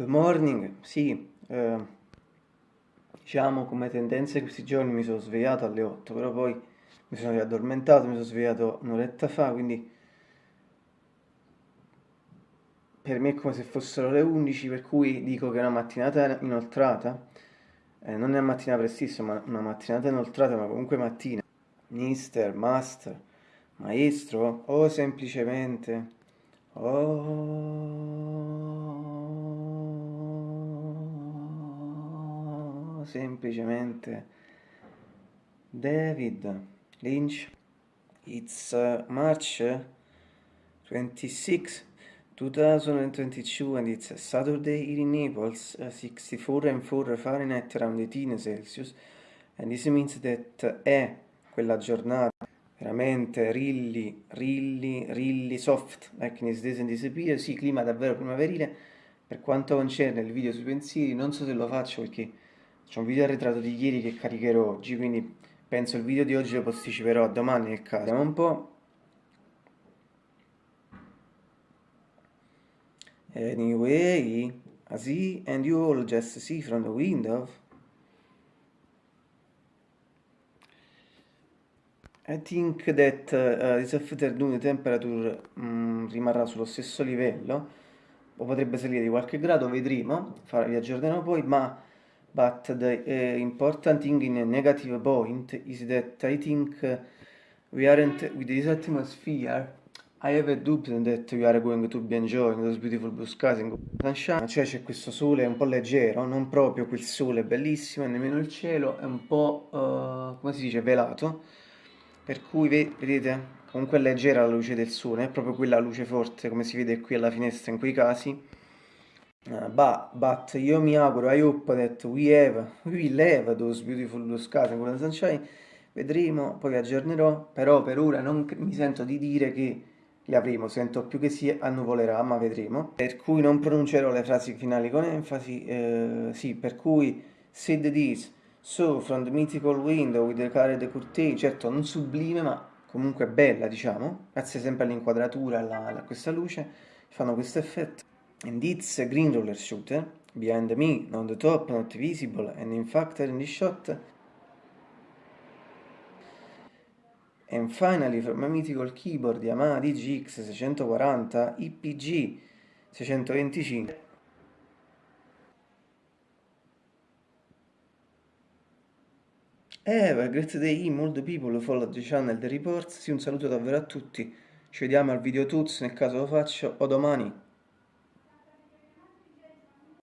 Good morning, sì, eh, diciamo come tendenza questi giorni mi sono svegliato alle 8, però poi mi sono riaddormentato, mi sono svegliato un'oretta fa, quindi per me è come se fossero le 11, per cui dico che è una mattinata inoltrata, eh, non è una mattina prestissima, ma una mattinata inoltrata, ma comunque mattina. Mister, master, maestro, o semplicemente... Oh, semplicemente David Lynch. It's uh, March 26, 2022 and it's a Saturday here in Naples, uh, 64 and 4 Fahrenheit around 18 Celsius. And this means that uh, è quella giornata veramente rilli, rilli, rilli soft, like in Days and Disappear, sì, clima davvero primaverile, per quanto concerne il video sui pensieri, non so se lo faccio perché c'è un video arretrato di ieri che caricherò oggi, quindi penso il video di oggi lo posticiperò a domani nel caso. Vediamo un po'. Anyway, I see and you all just see from the window I think that uh, this afternoon temperature um, rimarrà sullo stesso livello o potrebbe salire di qualche grado, vedremo, vi aggiornerò poi, ma but the uh, important thing in a negative point is that I think uh, we aren't with this atmosphere I have a dubbio that we are going to be enjoying those beautiful blue skies in sunshine cioè c'è questo sole un po' leggero non proprio quel sole bellissimo e nemmeno il cielo è un po' uh, come si dice velato. Per cui vedete? Comunque è leggera la luce del sole, è proprio quella luce forte come si vede qui alla finestra in quei casi. Uh, but, but io mi auguro, I hope that we have, we will have those beautiful blue skies in sunshine, vedremo, poi aggiornerò, però per ora non mi sento di dire che li avremo, sento più che si annuvolerà, ma vedremo. Per cui non pronuncerò le frasi finali con enfasi, eh, sì, per cui said this, So, from the mythical window with the colored curtain, certo non sublime ma comunque bella diciamo, grazie sempre all'inquadratura, a questa luce, fanno questo effetto. And it's a green roller shooter, behind me, on the top, not visible, and in fact in the shot. And finally from a mythical keyboard Yamaha DGX 640 IPG 625 Have a great day, molto people follow the channel The Reports, sì un saluto davvero a tutti, ci vediamo al video tuts nel caso lo faccio o domani.